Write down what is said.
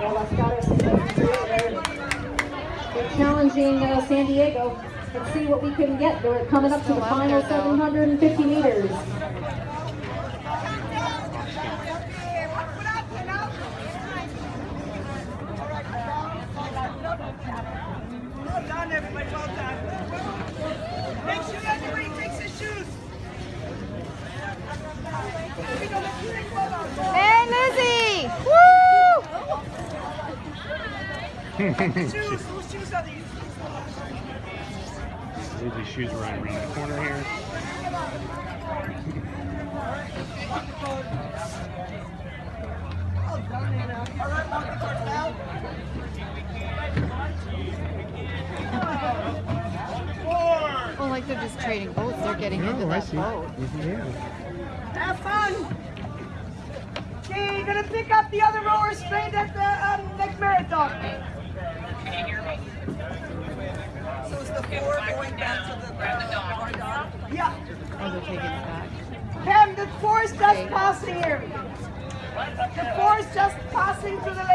They're challenging uh, San Diego. Let's see what we can get. They're coming up to the final 750 meters. Shoes. Whose shoes are these? Shoes running around the corner here. Well. All right, monkey first down. Oh, like they're just trading boats. They're getting into Oh, I see. boat. Yeah. Have fun. Okay, you're gonna pick up the other rowers straight at So it's the four going back to the uh, Yeah. Oh, they're taking it back. Pam, the four is just passing here. The four is just passing through the lake.